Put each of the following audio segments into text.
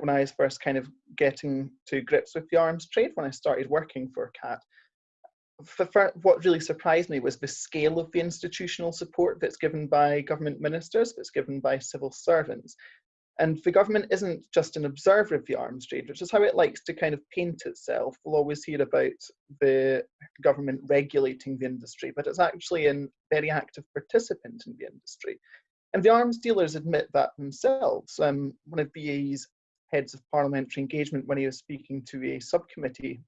when I was first kind of getting to grips with the arms trade when I started working for CAT. what really surprised me was the scale of the institutional support that's given by government ministers, that's given by civil servants. And the government isn't just an observer of the arms trade, which is how it likes to kind of paint itself. We'll always hear about the government regulating the industry, but it's actually a very active participant in the industry. And the arms dealers admit that themselves. Um, one of BAE's heads of parliamentary engagement, when he was speaking to a subcommittee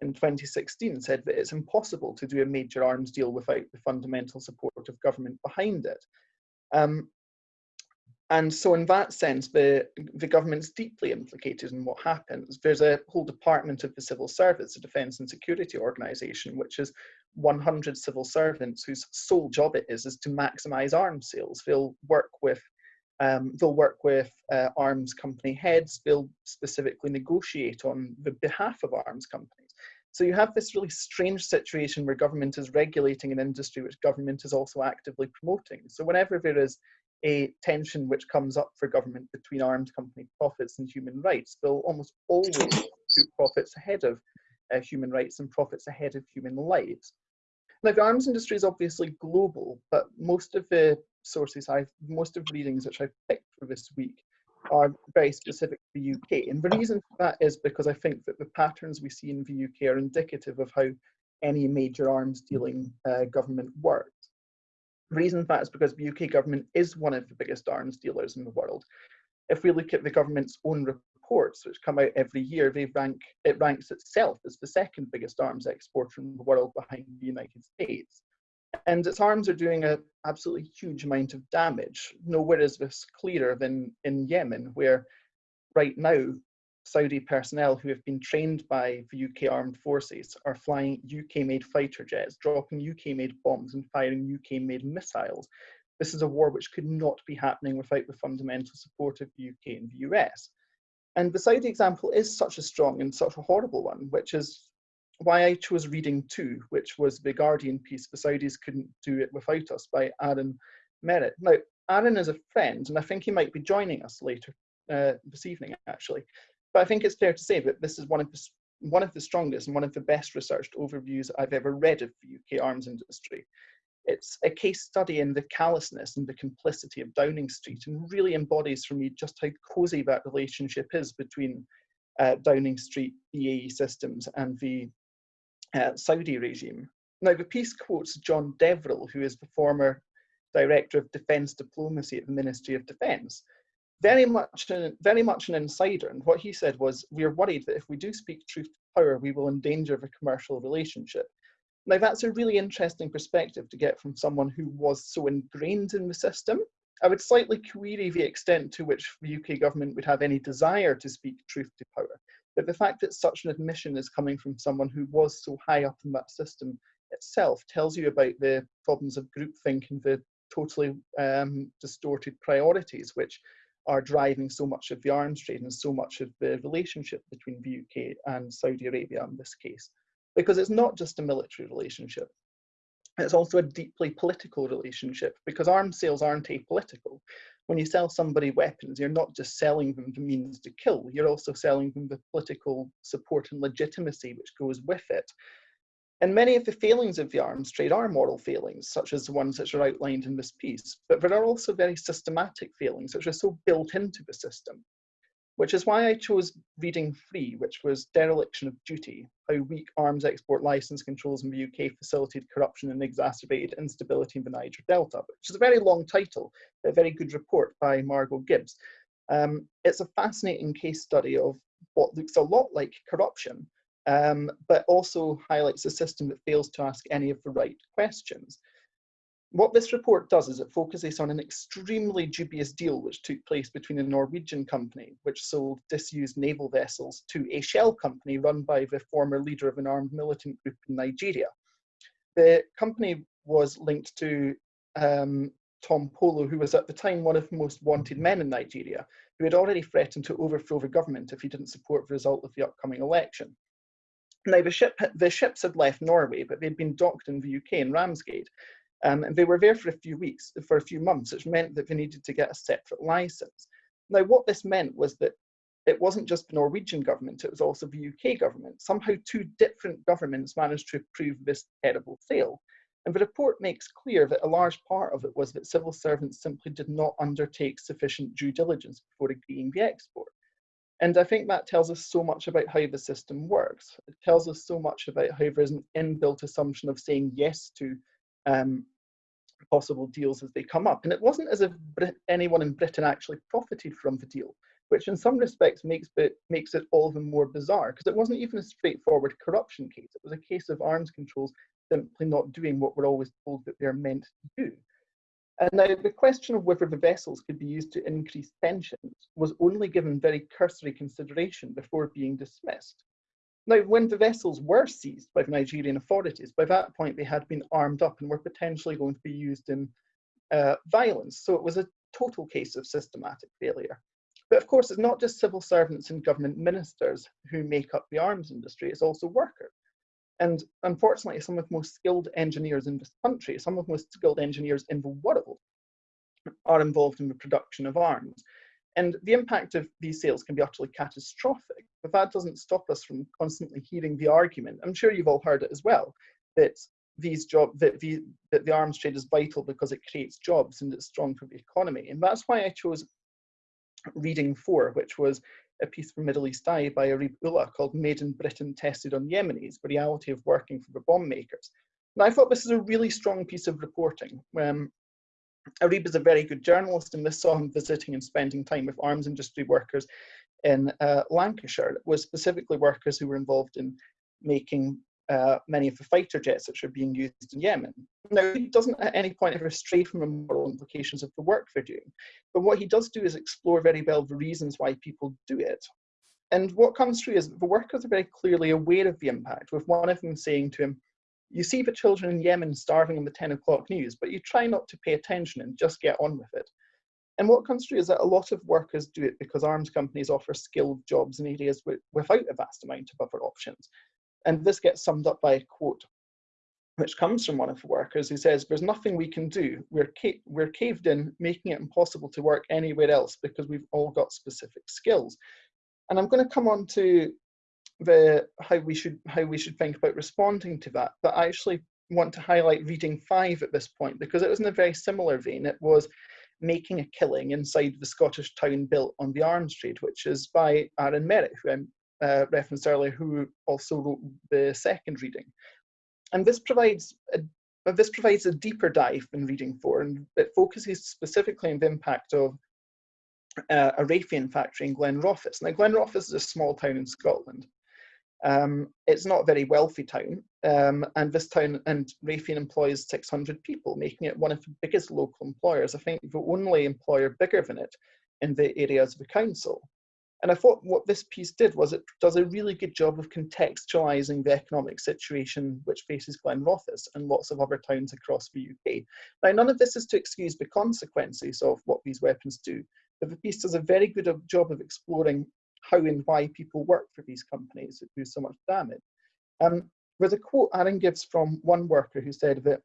in 2016, said that it's impossible to do a major arms deal without the fundamental support of government behind it. Um, and so in that sense, the, the government's deeply implicated in what happens. There's a whole department of the civil service, a defence and security organisation, which is 100 civil servants whose sole job it is is to maximise arms sales. They'll work with um, they'll work with uh, arms company heads. They'll specifically negotiate on the behalf of arms companies. So you have this really strange situation where government is regulating an industry which government is also actively promoting. So whenever there is a tension which comes up for government between arms company profits and human rights. They'll almost always put profits ahead of uh, human rights and profits ahead of human lives. Now, the arms industry is obviously global, but most of the sources I've, most of the readings which I've picked for this week are very specific to the UK. And the reason for that is because I think that the patterns we see in the UK are indicative of how any major arms dealing uh, government works. The reason for that is because the UK government is one of the biggest arms dealers in the world. If we look at the government's own reports, which come out every year, they rank it ranks itself as the second biggest arms exporter in the world behind the United States. And its arms are doing an absolutely huge amount of damage. Nowhere is this clearer than in Yemen, where right now Saudi personnel who have been trained by the UK armed forces are flying UK-made fighter jets, dropping UK-made bombs and firing UK-made missiles. This is a war which could not be happening without the fundamental support of the UK and the US. And the Saudi example is such a strong and such a horrible one, which is why I chose reading two, which was the Guardian piece, The Saudis Couldn't Do It Without Us by Arron Merat. Now, Arron is a friend, and I think he might be joining us later uh, this evening, actually. But I think it's fair to say that this is one of the one of the strongest and one of the best researched overviews I've ever read of the UK arms industry. It's a case study in the callousness and the complicity of Downing Street and really embodies for me just how cosy that relationship is between uh, Downing Street BAE systems and the uh, Saudi regime. Now, the piece quotes John Deverell, who is the former Director of Defence Diplomacy at the Ministry of Defence, very much, very much an insider. And what he said was, we are worried that if we do speak truth to power, we will endanger the commercial relationship. Now, that's a really interesting perspective to get from someone who was so ingrained in the system. I would slightly query the extent to which the UK government would have any desire to speak truth to power. But the fact that such an admission is coming from someone who was so high up in that system itself tells you about the problems of groupthink and the totally um, distorted priorities, which are driving so much of the arms trade and so much of the relationship between the UK and Saudi Arabia in this case. Because it's not just a military relationship, it's also a deeply political relationship because arms sales aren't apolitical. When you sell somebody weapons, you're not just selling them the means to kill, you're also selling them the political support and legitimacy which goes with it. And many of the failings of the arms trade are moral failings, such as the ones which are outlined in this piece, but there are also very systematic failings which are so built into the system, which is why I chose reading three, which was Dereliction of Duty, How Weak Arms Export License Controls in the UK Facilitated Corruption and Exacerbated Instability in the Niger Delta, which is a very long title, but a very good report by Margot Gibbs. Um, it's a fascinating case study of what looks a lot like corruption, um, but also highlights a system that fails to ask any of the right questions. What this report does is it focuses on an extremely dubious deal which took place between a Norwegian company which sold disused naval vessels to a shell company run by the former leader of an armed militant group in Nigeria. The company was linked to um, Tompolo, who was at the time one of the most wanted men in Nigeria, who had already threatened to overthrow the government if he didn't support the result of the upcoming election. Now, the, ship, the ships had left Norway, but they'd been docked in the UK in Ramsgate. Um, and they were there for a few weeks, for a few months, which meant that they needed to get a separate license. Now, what this meant was that it wasn't just the Norwegian government, it was also the UK government. Somehow two different governments managed to approve this terrible sale. And the report makes clear that a large part of it was that civil servants simply did not undertake sufficient due diligence before agreeing the export. And I think that tells us so much about how the system works. It tells us so much about how there's an inbuilt assumption of saying yes to um, possible deals as they come up. And it wasn't as if Brit anyone in Britain actually profited from the deal, which in some respects makes it, makes it all the more bizarre, because it wasn't even a straightforward corruption case. It was a case of arms controls simply not doing what we're always told that they're meant to do. And now the question of whether the vessels could be used to increase pensions was only given very cursory consideration before being dismissed. Now, when the vessels were seized by the Nigerian authorities, by that point they had been armed up and were potentially going to be used in uh, violence. So it was a total case of systematic failure. But of course, it's not just civil servants and government ministers who make up the arms industry, it's also workers. And unfortunately, some of the most skilled engineers in this country, some of the most skilled engineers in the world, are involved in the production of arms. And the impact of these sales can be utterly catastrophic, but that doesn't stop us from constantly hearing the argument. I'm sure you've all heard it as well, that these job that the that the arms trade is vital because it creates jobs and it's strong for the economy. And that's why I chose reading four, which was a piece from Middle East Eye by Areeb Ullah called Made in Britain Tested on Yemenis, the reality of working for the bomb makers. And I thought this is a really strong piece of reporting. Um, Areeb is a very good journalist, and this saw him visiting and spending time with arms industry workers in uh, Lancashire. It was specifically workers who were involved in making uh, many of the fighter jets which are being used in Yemen. Now, he doesn't at any point ever stray from the moral implications of the work they're doing, but what he does do is explore very well the reasons why people do it. And what comes through is the workers are very clearly aware of the impact, with one of them saying to him, you see the children in Yemen starving in the 10 o'clock news, but you try not to pay attention and just get on with it. And what comes through is that a lot of workers do it because arms companies offer skilled jobs in areas with, without a vast amount of other options. And this gets summed up by a quote which comes from one of the workers who says, There's nothing we can do. We're, ca we're caved in, making it impossible to work anywhere else because we've all got specific skills. And I'm going to come on to the how we should how we should think about responding to that. But I actually want to highlight reading five at this point because it was in a very similar vein. It was making a killing inside the Scottish town built on the arms trade, which is by Arron Merat, who I uh, referenced earlier, who also wrote the second reading. And this provides a this provides a deeper dive than reading four, and it focuses specifically on the impact of uh, a Raytheon factory in Glenrothes. Now, Glenrothes is a small town in Scotland. Um, it's not a very wealthy town, um, and this town and Raytheon employs 600 people, making it one of the biggest local employers. I think the only employer bigger than it in the areas of the council. And I thought what this piece did was it does a really good job of contextualizing the economic situation which faces Glenrothes and lots of other towns across the UK. Now, none of this is to excuse the consequences of what these weapons do, but the piece does a very good job of exploring how and why people work for these companies that do so much damage. Um, there's a quote Arron gives from one worker who said that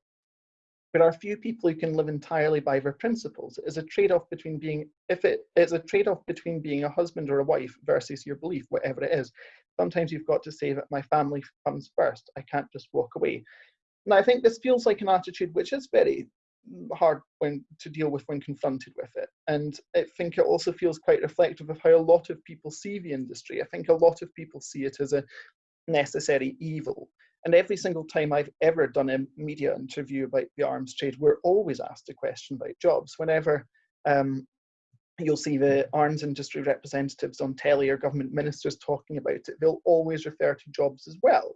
there are few people who can live entirely by their principles. It is a trade-off between being, if it is a trade-off between being a husband or a wife versus your belief, whatever it is. Sometimes you've got to say that my family comes first. I can't just walk away. And I think this feels like an attitude which is very hard when to deal with when confronted with it. And I think it also feels quite reflective of how a lot of people see the industry. I think a lot of people see it as a necessary evil. And every single time I've ever done a media interview about the arms trade, we're always asked a question about jobs. Whenever um, you'll see the arms industry representatives on telly or government ministers talking about it, they'll always refer to jobs as well.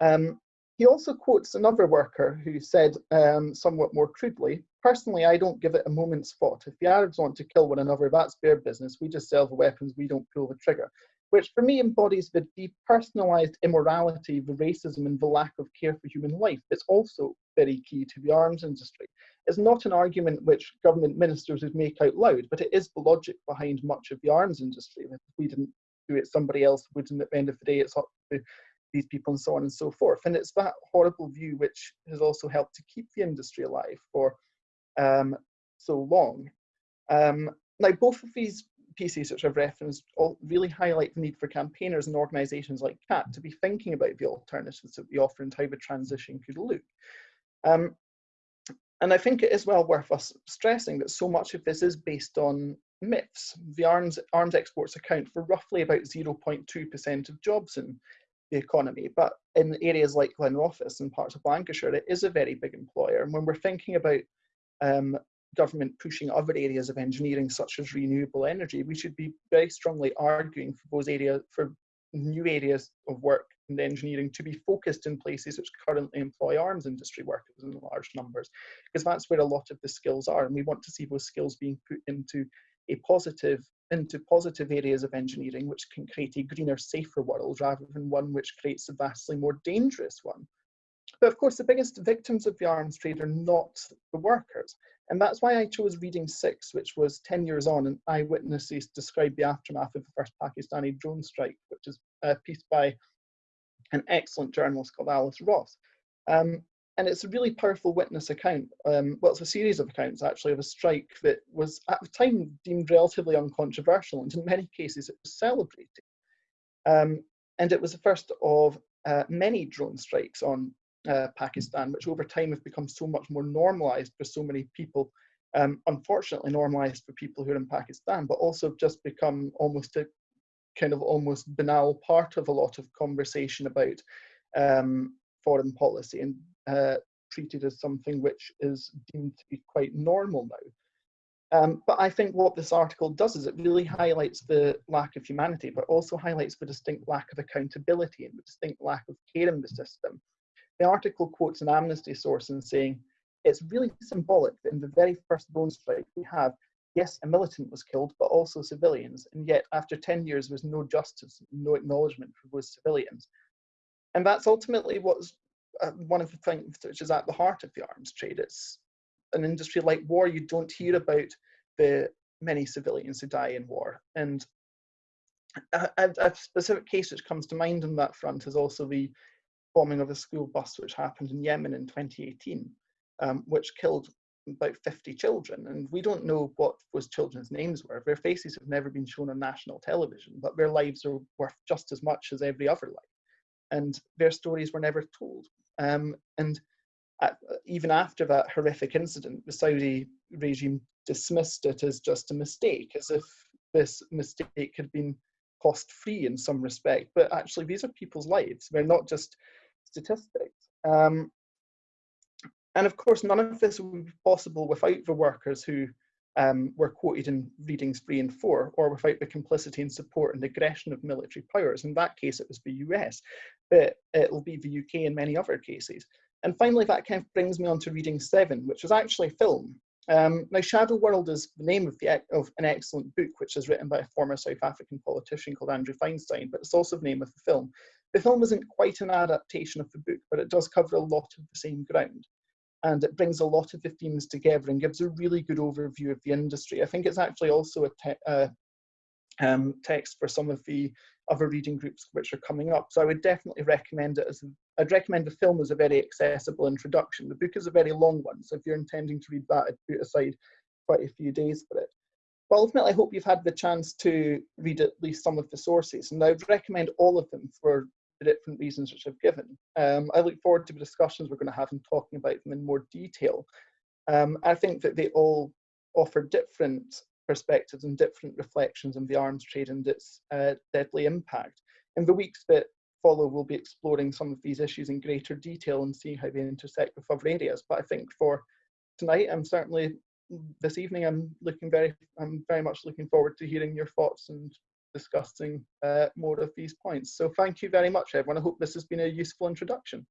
Um, he also quotes another worker who said, um, somewhat more crudely, personally, I don't give it a moment's thought. If the Arabs want to kill one another, that's their business. We just sell the weapons, we don't pull the trigger which for me embodies the depersonalized immorality, the racism, and the lack of care for human life that's also very key to the arms industry. It's not an argument which government ministers would make out loud, but it is the logic behind much of the arms industry. If we didn't do it, somebody else would, and at the end of the day, it's up to these people and so on and so forth. And it's that horrible view which has also helped to keep the industry alive for um, so long. Um, now, both of these pieces which I've referenced all really highlight the need for campaigners and organisations like CAT to be thinking about the alternatives that we offer and how the transition could look. Um, and I think it is well worth us stressing that so much of this is based on myths. The arms, arms exports account for roughly about 0.2% of jobs in the economy, but in areas like Glenrothes and parts of Lancashire, it is a very big employer. And when we're thinking about um, government pushing other areas of engineering, such as renewable energy, we should be very strongly arguing for those areas, for new areas of work and engineering to be focused in places which currently employ arms industry workers in large numbers, because that's where a lot of the skills are. And we want to see those skills being put into a positive into positive areas of engineering which can create a greener, safer world rather than one which creates a vastly more dangerous one. But of course, the biggest victims of the arms trade are not the workers. And that's why I chose reading six, which was 10 years on, and eyewitnesses described the aftermath of the first Pakistani drone strike, which is a piece by an excellent journalist called Alice Ross. Um, and it's a really powerful witness account. Um, well, it's a series of accounts actually of a strike that was at the time deemed relatively uncontroversial, and in many cases it was celebrated. Um, and it was the first of uh, many drone strikes on uh, Pakistan, which over time have become so much more normalized for so many people. Um, unfortunately, normalized for people who are in Pakistan, but also just become almost a kind of almost banal part of a lot of conversation about um, foreign policy and uh, treated as something which is deemed to be quite normal now. Um, but I think what this article does is it really highlights the lack of humanity, but also highlights the distinct lack of accountability and the distinct lack of care in the system. The article quotes an amnesty source in saying, it's really symbolic that in the very first drone strike we have, yes, a militant was killed, but also civilians, and yet after 10 years there was no justice, no acknowledgement for those civilians. And that's ultimately what's uh, one of the things which is at the heart of the arms trade. It's an industry like war, you don't hear about the many civilians who die in war. And a, a, specific case which comes to mind on that front is also the bombing of a school bus which happened in Yemen in 2018, um, which killed about 50 children. And we don't know what those children's names were. Their faces have never been shown on national television, but their lives are worth just as much as every other life. And their stories were never told. Um, and at, even after that horrific incident, the Saudi regime dismissed it as just a mistake, as if this mistake had been cost free in some respect. But actually, these are people's lives. They're not just statistics. Um, and of course, none of this would be possible without the workers who um, were quoted in readings three and four, or without the complicity and support and aggression of military powers. In that case, it was the US, but it'll be the UK in many other cases. And finally, that kind of brings me on to reading seven, which was actually film. Um, now, Shadow World is the name of, the, of an excellent book, which is written by a former South African politician called Andrew Feinstein, but it's also the name of the film. The film isn't quite an adaptation of the book, but it does cover a lot of the same ground and it brings a lot of the themes together and gives a really good overview of the industry. I think it's actually also a te uh, um, text for some of the other reading groups which are coming up. So I would definitely recommend it as, a, I'd recommend the film as a very accessible introduction. The book is a very long one, so if you're intending to read that, I'd put aside quite a few days for it. But ultimately, I hope you've had the chance to read at least some of the sources, and I would recommend all of them for the different reasons which I've given. Um, I look forward to the discussions we're going to have and talking about them in more detail. Um, I think that they all offer different perspectives and different reflections on the arms trade and its uh, deadly impact. In the weeks that follow, we'll be exploring some of these issues in greater detail and seeing how they intersect with other areas. But I think for tonight, I'm certainly this evening, I'm looking very, I'm very much looking forward to hearing your thoughts and discussing uh, more of these points. So thank you very much, everyone. I hope this has been a useful introduction.